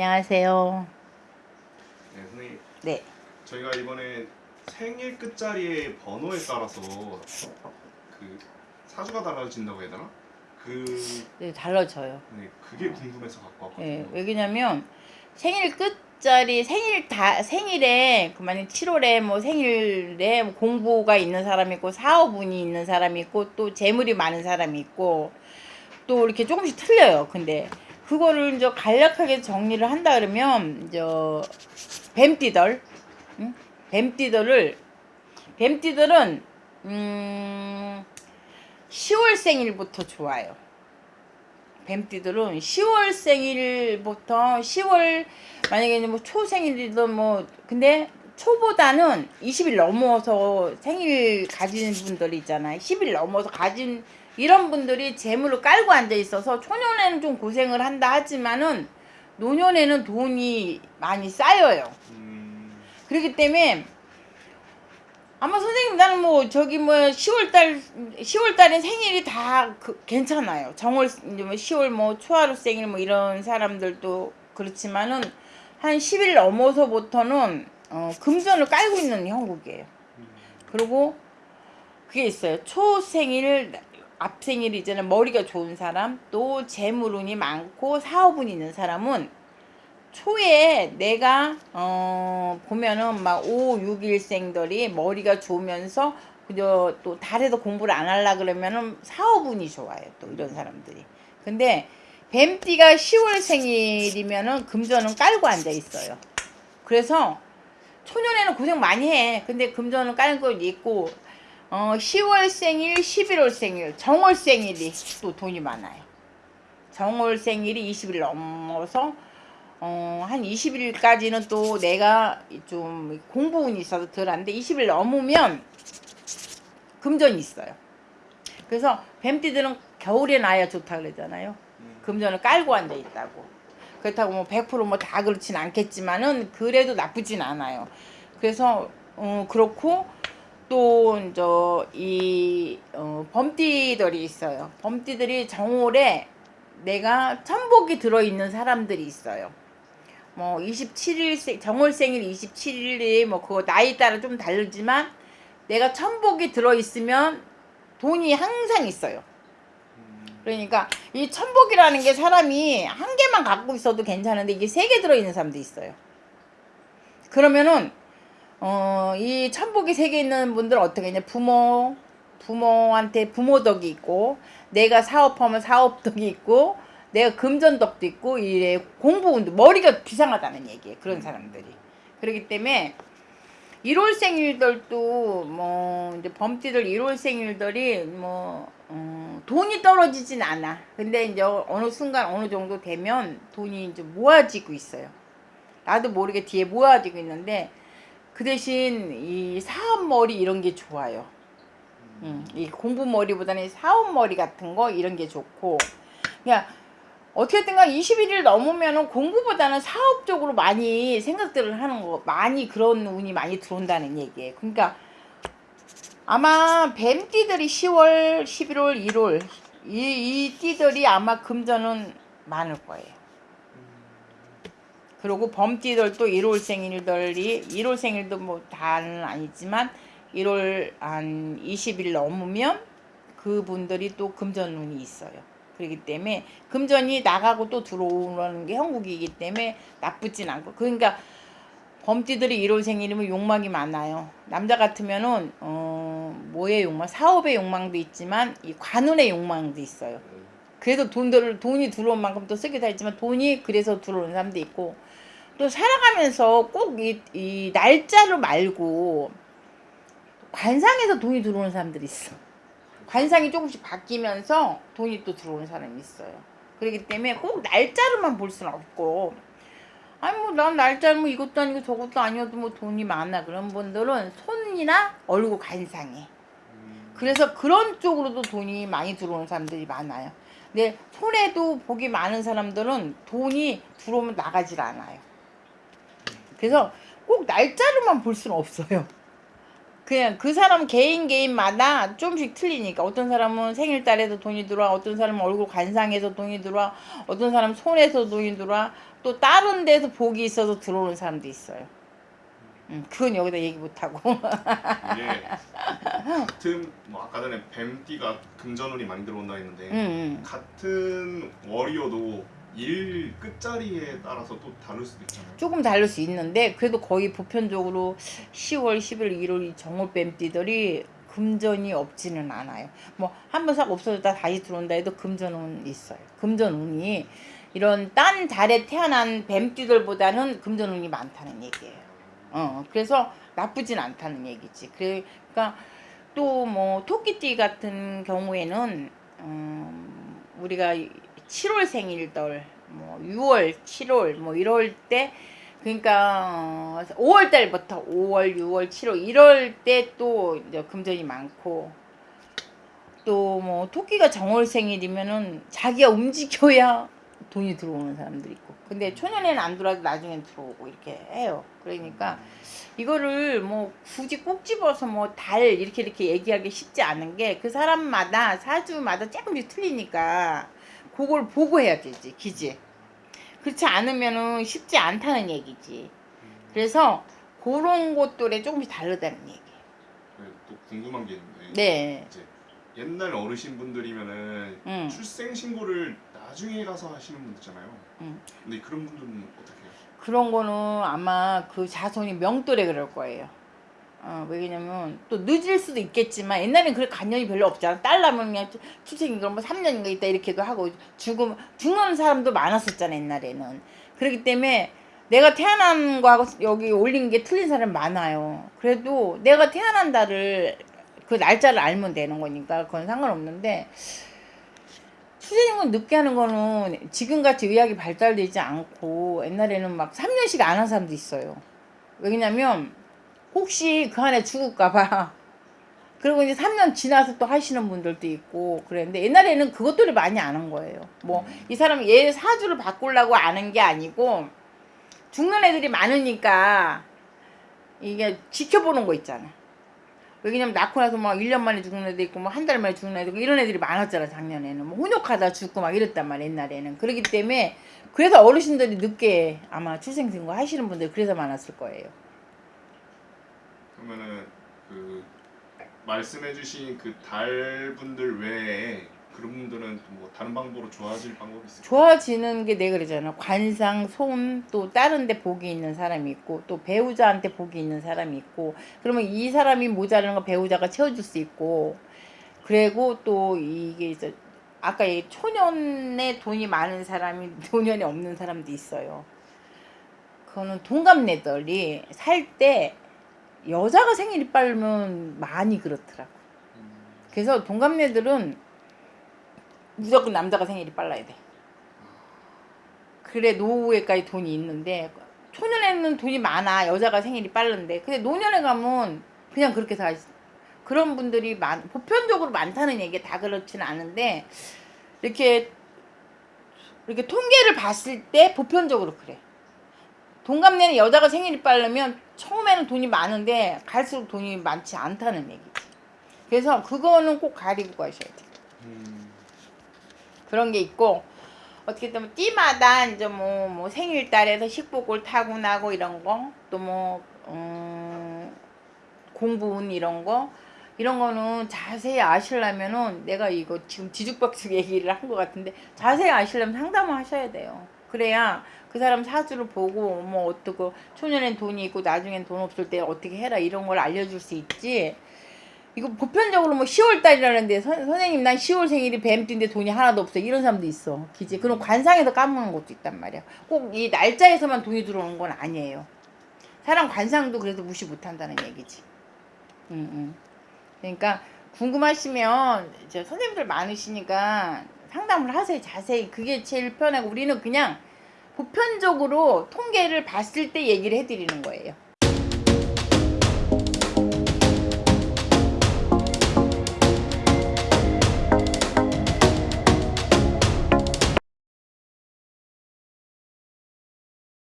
안녕하세요. 네, 선생님 네. 저희가 이번에 생일 끝자리의 번호에 따라서 그 사주가 달라진다고 해야 되나? 그 네, 달라져요. 네, 그게 궁금해서 갖고 왔거든요. 예, 왜냐면 생일 끝자리 생일 다 생일에 그 만약 7월에 뭐 생일에 뭐 공부가 있는 사람이 있고 사업운이 있는 사람이 있고 또 재물이 많은 사람이 있고 또 이렇게 조금씩 틀려요. 근데 그거를 이제 간략하게 정리를 한다 그러면 이제 뱀띠들 응? 뱀띠들을 뱀띠들은 음 10월 생일부터 좋아요. 뱀띠들은 10월 생일부터 10월 만약에 뭐 초생일이든 뭐 근데 초보다는 20일 넘어서 생일 가진 분들 있잖아요. 10일 넘어서 가진 이런 분들이 재물을 깔고 앉아 있어서 초년에는 좀 고생을 한다 하지만은 노년에는 돈이 많이 쌓여요. 음, 그렇기 때문에 아마 선생님 나는 뭐 저기 뭐 10월달 10월달에 생일이 다 그, 괜찮아요. 정월 이제 뭐 10월 뭐 초하루 생일 뭐 이런 사람들도 그렇지만은 한 10일 넘어서부터는 어, 금전을 깔고 있는 형국이에요. 그리고 그게 있어요. 초생일 앞생일 이제는 머리가 좋은 사람 또 재물운이 많고 사업운이 있는 사람은 초에 내가 어 보면은 막 5, 6일생들이 머리가 좋으면서 그저 또 달에도 공부를 안 하려 그러면은 사업운이 좋아요. 또 이런 사람들이. 근데 뱀띠가 10월 생일이면은 금전은 깔고 앉아 있어요. 그래서 초년에는 고생 많이 해. 근데 금전은 깔고 있고 어 10월 생일, 11월 생일, 정월 생일이 또 돈이 많아요. 정월 생일이 20일 넘어서 어, 한 20일까지는 또 내가 좀 공부운이 있어서 덜한데 20일 넘으면 금전이 있어요. 그래서 뱀띠들은 겨울에 나야 좋다 그러잖아요. 금전을 깔고 앉아 있다고. 그렇다고 뭐 100%뭐 다 그렇진 않겠지만은 그래도 나쁘진 않아요. 그래서 어, 그렇고 또 이제 이 어, 범띠들이 있어요. 범띠들이 정월에 내가 천복이 들어있는 사람들이 있어요. 뭐 27일 정월 생일 27일에 뭐 그거 나이 따라 좀 다르지만 내가 천복이 들어있으면 돈이 항상 있어요. 그러니까 이 천복이라는 게 사람이 한 개만 갖고 있어도 괜찮은데 이게 세 개 들어있는 사람도 있어요. 그러면은 어, 이 천복이 세 개 있는 분들은 어떻게 했냐? 부모 부모한테 부모 덕이 있고 내가 사업하면 사업 덕이 있고 내가 금전 덕도 있고 이래 공부운도 머리가 비상하다는 얘기예요 그런 사람들이. 그렇기 때문에 1월 생일들도 뭐 이제 범띠들 1월 생일들이 뭐 어, 돈이 떨어지진 않아. 근데 이제 어느 순간 어느 정도 되면 돈이 이제 모아지고 있어요. 나도 모르게 뒤에 모아지고 있는데 그 대신 이 사업머리 이런 게 좋아요. 음, 이 공부머리보다는 사업머리 같은 거 이런 게 좋고 그냥 어떻게든가 21일 넘으면 공부보다는 사업적으로 많이 생각들을 하는 거 많이 그런 운이 많이 들어온다는 얘기예요. 그러니까 아마 뱀띠들이 10월, 11월, 1월 이, 이 띠들이 아마 금전은 많을 거예요. 그리고 범띠들도 1월 생일들이 1월 생일도 뭐 다는 아니지만 1월 한 20일 넘으면 그분들이 또 금전운이 있어요. 그렇기 때문에 금전이 나가고 또 들어오는 게 형국이기 때문에 나쁘진 않고 그러니까 범띠들이 1월 생일이면 욕망이 많아요. 남자 같으면은 어 뭐의 욕망? 사업의 욕망도 있지만 이 관운의 욕망도 있어요. 그래도 돈들을 돈이 들어온 만큼 또 쓰기도 했지만 돈이 그래서 들어오는 사람도 있고 또 살아가면서 꼭이 이 날짜를 말고 관상에서 돈이 들어오는 사람들이 있어. 관상이 조금씩 바뀌면서 돈이 또 들어오는 사람이 있어요. 그렇기 때문에 꼭 날짜로만 볼 수는 없고 아니 뭐 난 날짜는 뭐 이것도 아니고 저것도 아니어도 뭐 돈이 많아 그런 분들은 손이나 얼굴 관상에 그래서 그런 쪽으로도 돈이 많이 들어오는 사람들이 많아요. 근데 손에도 복이 많은 사람들은 돈이 들어오면 나가질 않아요. 그래서 꼭 날짜로만 볼 수는 없어요. 그냥 그 사람 개인 개인마다 좀씩 틀리니까 어떤 사람은 생일달에도 돈이 들어와 어떤 사람은 얼굴 관상에서 돈이 들어와 어떤 사람은 손에서 돈이 들어와 또 다른 데서 복이 있어서 들어오는 사람도 있어요. 음, 그건 여기다 얘기 못하고. 같은 뭐 아까 전에 뱀띠가 금전운이 많이 들어온다 했는데 음, 음. 같은 월이어도 일 끝자리에 따라서 또 다를 수도 있잖아요. 조금 다를 수 있는데 그래도 거의 보편적으로 10월, 11월, 1월 이 정월뱀띠들이 금전이 없지는 않아요. 뭐 한 번 싹 없어졌다 다시 들어온다 해도 금전은 있어요. 금전운이 이런 딴 달에 태어난 뱀띠들보다는 금전운이 많다는 얘기예요. 어, 그래서 나쁘진 않다는 얘기지. 그러니까 또 뭐 토끼띠 같은 경우에는 음, 우리가 7월 생일들, 뭐 6월, 7월, 뭐 이럴 때 그러니까 5월 달부터 5월, 6월, 7월 이럴 때또 이제 금전이 많고 또 뭐 토끼가 정월 생일이면은 자기가 움직여야 돈이 들어오는 사람들이 있고. 근데 초년에는 안 들어와도 나중엔 들어오고 이렇게 해요. 그러니까 이거를 뭐 굳이 꼭 집어서 뭐 달 이렇게 이렇게 얘기하기 쉽지 않은 게 그 사람마다 사주마다 조금씩 틀리니까 그걸 보고 해야 되지 기지 그렇지 않으면은 쉽지 않다는 얘기지 그래서 그런 것들에 조금씩 다르다는 얘기 네, 또 궁금한 게 있는데 네 이제 옛날 어르신 분들이면은 음. 출생 신고를 나중에 가서 하시는 분들 있잖아요. 음. 근데 그런 분들은 어떻게 해요? 그런 거는 아마 그 자손이 명돌에 그럴 거예요 어, 왜냐면 또 늦을 수도 있겠지만 옛날엔 그럴 관념이 별로 없잖아. 딸 낳으면 그냥 출생인가 뭐 3년인가 있다 이렇게도 하고 죽음 죽는 사람도 많았었잖아 옛날에는. 그렇기 때문에 내가 태어난 거하고 여기 올린 게 틀린 사람 많아요. 그래도 내가 태어난 달을 그 날짜를 알면 되는 거니까 그건 상관없는데 출생은 늦게 하는 거는 지금같이 의학이 발달되지 않고 옛날에는 막 3년씩 안 한 사람도 있어요. 왜냐면 혹시 그 안에 죽을까봐. 그리고 이제 3년 지나서 또 하시는 분들도 있고 그랬는데 옛날에는 그것들을 많이 아는 거예요. 뭐 이 사람이 얘 사주를 바꾸려고 아는 게 아니고 죽는 애들이 많으니까 이게 지켜보는 거 있잖아. 왜냐면 낳고 나서 막 1년 만에 죽는 애도 있고 뭐 한 달 만에 죽는 애도 있고 이런 애들이 많았잖아 작년에는 뭐 훈육하다 죽고 막 이랬단 말이야 옛날에는 그렇기 때문에 그래서 어르신들이 늦게 아마 출생신고 하시는 분들 그래서 많았을 거예요. 그러면은 그 말씀해주신 그 달 분들 외에 그런 분들은 또뭐 다른 방법으로 좋아질 방법이 있을까요? 좋아지는 게 내가 그러잖아. 관상, 손, 또 다른 데 복이 있는 사람이 있고, 또 배우자한테 복이 있는 사람이 있고, 그러면 이 사람이 모자라는 거 배우자가 채워줄 수 있고, 그리고 또 이게 이제 아까 얘 초년에 돈이 많은 사람이 노년에 없는 사람도 있어요. 그거는 동갑내들이 살 때 여자가 생일이 빠르면 많이 그렇더라고. 음, 그래서 동갑내들은 무조건 남자가 생일이 빨라야 돼. 그래 노후에까지 돈이 있는데 초년에는 돈이 많아 여자가 생일이 빠른데 근데 노년에 가면 그냥 그렇게 다 그런 분들이 많 보편적으로 많다는 얘기 다 그렇지는 않은데 이렇게 이렇게 통계를 봤을 때 보편적으로 그래 동갑내는 여자가 생일이 빠르면 처음에는 돈이 많은데 갈수록 돈이 많지 않다는 얘기지. 그래서 그거는 꼭 가리고 가셔야 돼 음, 그런 게 있고 어떻게 보면 띠마다 이제 뭐, 뭐 생일달에서 식복을 타고 나고 이런 거또뭐 음, 공부운 이런 거 이런 거는 자세히 아시려면은 내가 이거 지금 뒤죽박죽 얘기를 한 것 같은데 자세히 아시려면 상담을 하셔야 돼요. 그래야 그 사람 사주를 보고 뭐 어떻고 초년엔 돈이 있고 나중엔 돈 없을 때 어떻게 해라 이런 걸 알려줄 수 있지. 이거 보편적으로 뭐 10월 달이라는데 선, 선생님 난 10월 생일이 뱀띠인데 돈이 하나도 없어. 이런 사람도 있어. 기지. 그럼 관상에서 까먹는 것도 있단 말이야. 꼭 이 날짜에서만 돈이 들어오는 건 아니에요. 사람 관상도 그래서 무시 못한다는 얘기지. 응, 응. 그러니까 궁금하시면 이제 선생님들 많으시니까 상담을 하세요 자세히. 그게 제일 편하고 우리는 그냥 보편적으로 통계를 봤을 때 얘기를 해드리는 거예요